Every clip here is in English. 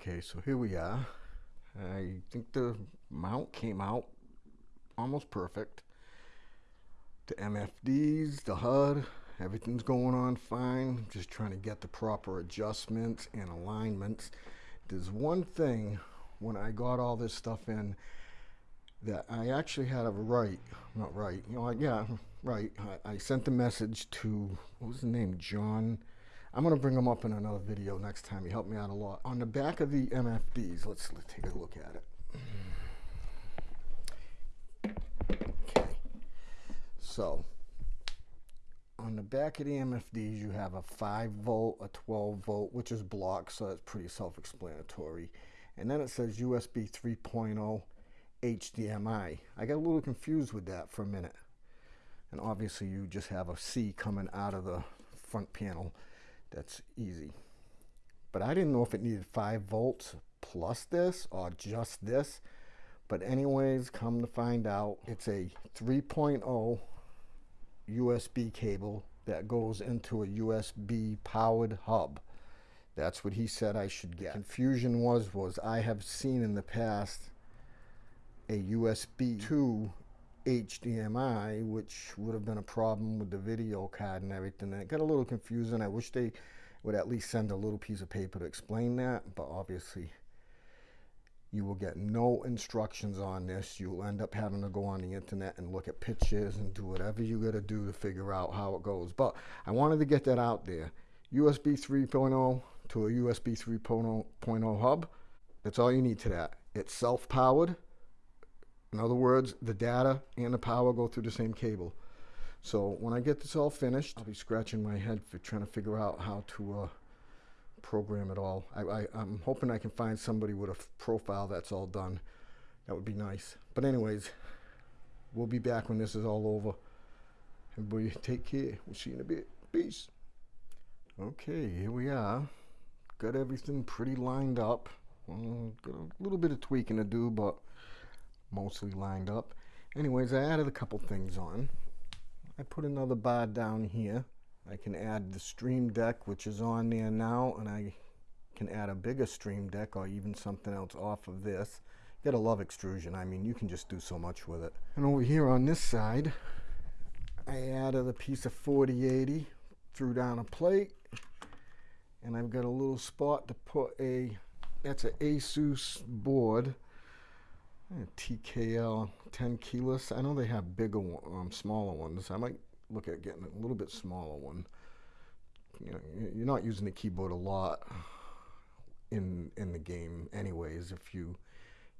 Okay, so here we are. I think the mount came out almost perfect. The MFDs, the HUD, everything's going on fine. Just trying to get the proper adjustments and alignments. There's one thing when I got all this stuff in that I actually had a right, not right, you know, yeah, right. I, I sent the message to, what was the name, John, I'm going to bring them up in another video next time. You helped me out a lot. On the back of the MFDs, let's, let's take a look at it. Okay. So, on the back of the MFDs, you have a 5 volt, a 12 volt, which is blocked, so that's pretty self-explanatory. And then it says USB 3.0 HDMI. I got a little confused with that for a minute. And obviously you just have a C coming out of the front panel that's easy. But I didn't know if it needed 5 volts plus this or just this. But anyways, come to find out, it's a 3.0 USB cable that goes into a USB powered hub. That's what he said I should get. The confusion was, was I have seen in the past a USB 2 HDMI, which would have been a problem with the video card and everything. And it got a little confusing. I wish they would at least send a little piece of paper to explain that, but obviously you will get no instructions on this. You'll end up having to go on the internet and look at pictures and do whatever you got to do to figure out how it goes. But I wanted to get that out there. USB 3.0 to a USB 3.0 hub. That's all you need to that. It's self-powered. In other words, the data and the power go through the same cable. So when I get this all finished, I'll be scratching my head for trying to figure out how to uh, program it all. I, am hoping I can find somebody with a profile that's all done. That would be nice. But anyways, we'll be back when this is all over. Everybody take care. We'll see you in a bit. Peace. Okay, here we are. Got everything pretty lined up. Got a little bit of tweaking to do, but mostly lined up. Anyways, I added a couple things on. I put another bar down here. I can add the stream deck, which is on there now, and I can add a bigger stream deck or even something else off of this. You gotta love extrusion. I mean, you can just do so much with it. And over here on this side, I added a piece of 4080, threw down a plate, and I've got a little spot to put a, that's an Asus board TKL 10 keyless. I know they have bigger, um, smaller ones. I might look at getting a little bit smaller one. You know, you're not using the keyboard a lot in in the game, anyways. If you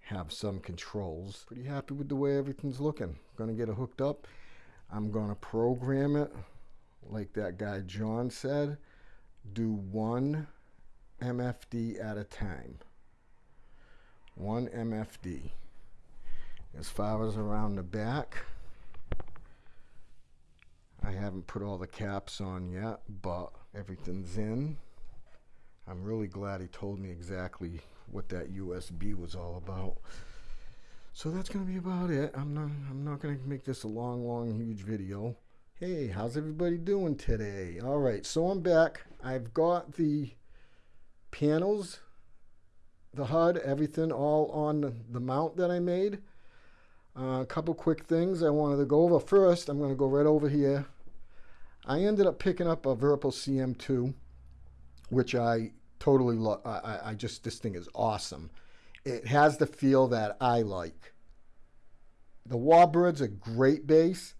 have some controls, pretty happy with the way everything's looking. Gonna get it hooked up. I'm gonna program it like that guy John said. Do one MFD at a time. One MFD as far as around the back. I haven't put all the caps on yet but everything's in. I'm really glad he told me exactly what that USB was all about. So that's gonna be about it. I'm not I'm not gonna make this a long long huge video. Hey how's everybody doing today? All right so I'm back. I've got the panels the HUD everything all on the mount that I made uh, a couple quick things I wanted to go over. First, I'm going to go right over here. I ended up picking up a Virpil CM2, which I totally love. I, I just, this thing is awesome. It has the feel that I like. The Warbird's a great bass.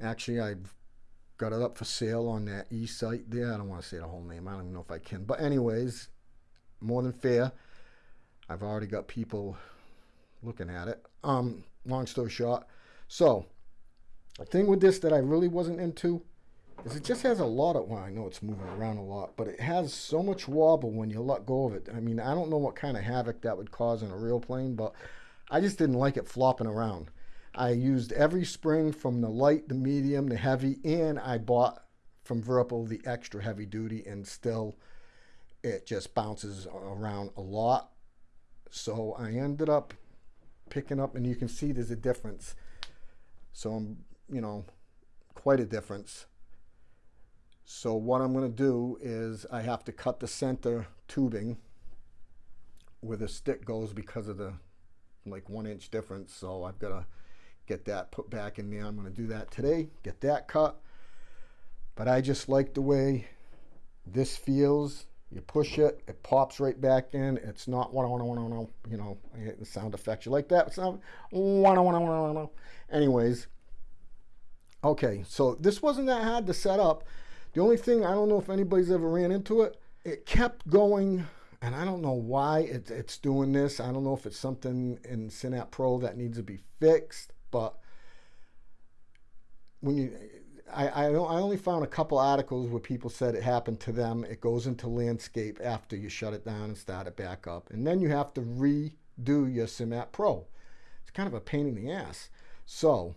Actually, I've got it up for sale on that e-site there. I don't want to say the whole name. I don't even know if I can. But anyways, more than fair. I've already got people looking at it. Um, long story short. So, the thing with this that I really wasn't into is it just has a lot of, well, I know it's moving around a lot, but it has so much wobble when you let go of it. I mean, I don't know what kind of havoc that would cause in a real plane, but I just didn't like it flopping around. I used every spring from the light, the medium, the heavy, and I bought from Virpil the extra heavy duty, and still it just bounces around a lot. So I ended up picking up and you can see there's a difference. So I'm, you know, quite a difference. So what I'm going to do is I have to cut the center tubing where the stick goes because of the like one inch difference. So I've got to get that put back in there. I'm going to do that today, get that cut. But I just like the way this feels. You push it, it pops right back in. It's not one one one one you know, the sound effects. You like that sound? One one one one. Anyways, okay, so this wasn't that hard to set up. The only thing I don't know if anybody's ever ran into it. It kept going and I don't know why it, it's doing this. I don't know if it's something in SimAppPro that needs to be fixed, but when you, I, I, I only found a couple articles where people said it happened to them. It goes into landscape after you shut it down and start it back up. And then you have to redo your SimAppPro. It's kind of a pain in the ass. So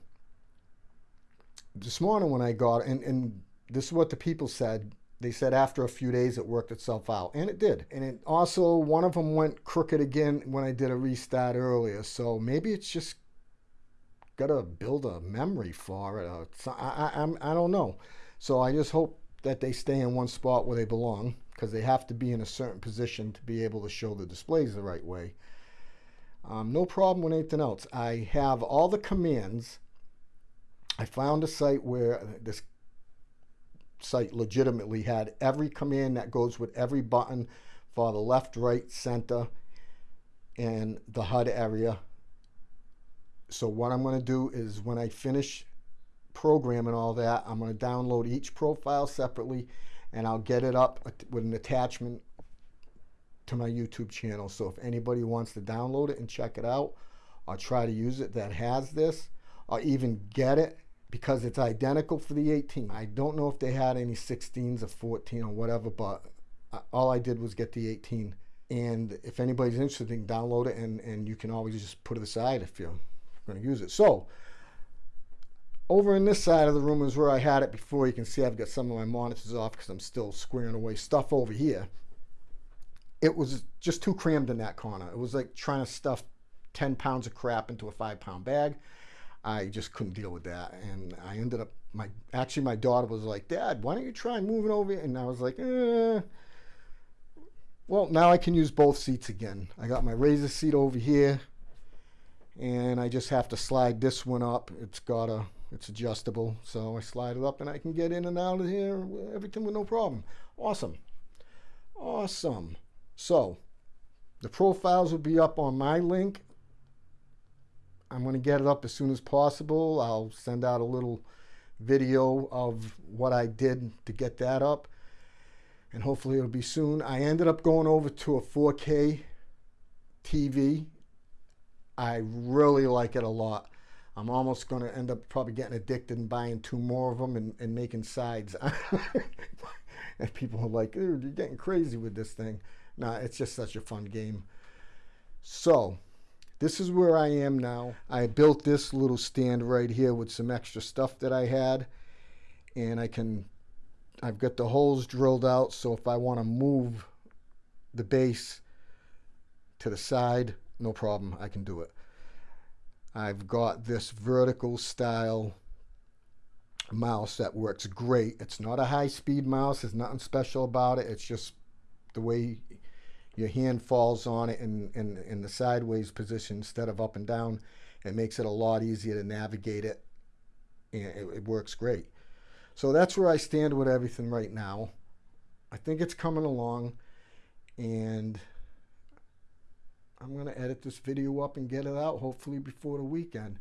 this morning when I got, and, and this is what the people said, they said after a few days it worked itself out and it did and it also one of them went crooked again when i did a restart earlier so maybe it's just got to build a memory for it I, I, I'm, I don't know. So i just hope that they stay in one spot where they belong because they have to be in a certain position to be able to show the displays the right way. Um, no problem with anything else. I have all the commands. I found a site where this site legitimately had every command that goes with every button for the left, right, center, and the HUD area. So what I'm going to do is when I finish programming all that, I'm going to download each profile separately and I'll get it up with an attachment to my YouTube channel. So if anybody wants to download it and check it out or try to use it that has this or even get it because it's identical for the 18. I don't know if they had any 16s or 14 or whatever, but all I did was get the 18. And if anybody's interested, they can download it and, and you can always just put it aside if going to use it. So over in this side of the room is where I had it before. You can see I've got some of my monitors off because I'm still squaring away stuff over here. It was just too crammed in that corner. It was like trying to stuff 10 pounds of crap into a five pound bag. I just couldn't deal with that. And I ended up, my actually, my daughter was like, Dad, why don't you try moving over? And I was like, eh. Well, now I can use both seats again. I got my razor seat over here, and I just have to slide this one up. It's got a, it's adjustable. So I slide it up and I can get in and out of here, everything with no problem. Awesome. Awesome. So the profiles will be up on my link I'm going to get it up as soon as possible. I'll send out a little video of what I did to get that up. And hopefully it'll be soon. I ended up going over to a 4K TV. I really like it a lot. I'm almost going to end up probably getting addicted and buying two more of them and, and making sides. and people are like, you're getting crazy with this thing. Nah, it's just such a fun game. So, this is where I am now. I built this little stand right here with some extra stuff that I had. And I can, I've got the holes drilled out. So if I want to move the base to the side, no problem. I can do it. I've got this vertical style mouse that works great. It's not a high speed mouse. There's nothing special about it. It's just the way your hand falls on it in, in, in the sideways position instead of up and down. It makes it a lot easier to navigate it. And it, it works great. So that's where I stand with everything right now. I think it's coming along. And I'm going to edit this video up and get it out hopefully before the weekend.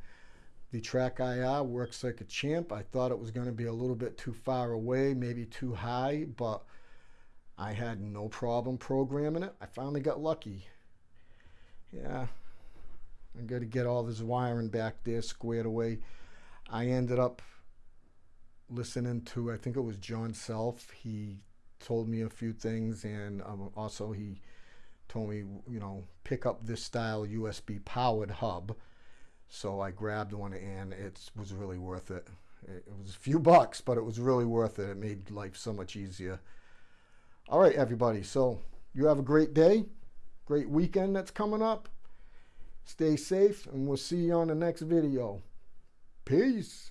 The TrackIR works like a champ. I thought it was going to be a little bit too far away, maybe too high, but I had no problem programming it. I finally got lucky. Yeah, I got to get all this wiring back there squared away. I ended up listening to, I think it was John Self. He told me a few things, and um, also he told me, you know, pick up this style USB powered hub. So I grabbed one, and it was really worth it. It was a few bucks, but it was really worth it. It made life so much easier. All right, everybody. So you have a great day, great weekend that's coming up. Stay safe, and we'll see you on the next video. Peace.